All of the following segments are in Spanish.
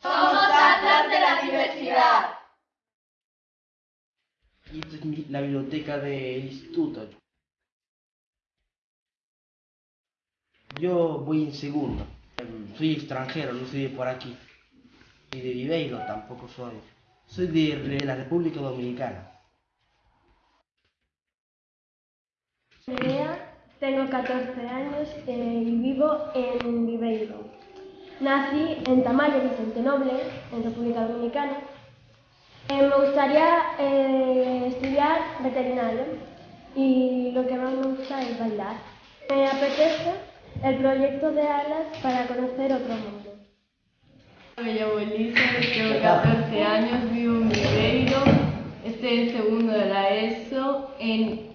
Somos Atlas de la Diversidad. Y esta es la biblioteca del instituto. Yo voy en segundo. Em, Soy extranjero, no soy de por aquí. Y de Viveiro tampoco soy. Soy de la República Dominicana. Nerea, tengo 14 años eh, y vivo en Viveiro. Nací en Tamayo, Vicente Noble, en República Dominicana. Eh, me gustaría eh, estudiar veterinario y lo que más me gusta es bailar. Me apetece el proyecto de alas para conocer otro mundo. Me llamo Elisa, tengo 14 años, vivo en Viveiro, estoy en segundo de la ESO, en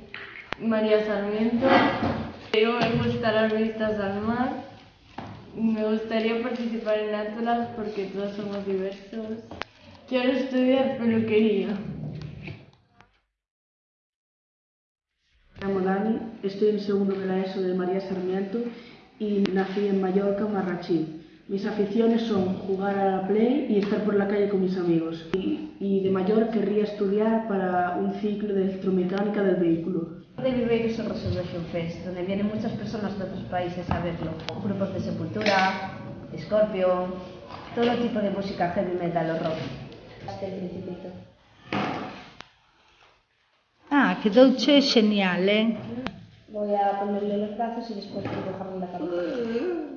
María Sarmiento. Yo me gustan las vistas al mar. Me gustaría participar en Atlas porque todos somos diversos. Quiero estudiar peluquería. Me llamo Dani, estoy en segundo de la ESO de María Sarmiento y nací en Mallorca, Marrachí. Mis aficiones son jugar a la play y estar por la calle con mis amigos. Y, y de mayor querría estudiar para un ciclo de electromecánica del vehículo. De Viveiro es el Resurrection Fest, donde vienen muchas personas de otros países a verlo. Grupos de Sepultura, Scorpion, todo tipo de música heavy metal o rock. Hasta el Principito. Ah, quedouche xenial, eh? Voy a ponerle los brazos y después dibujarle la cabeza.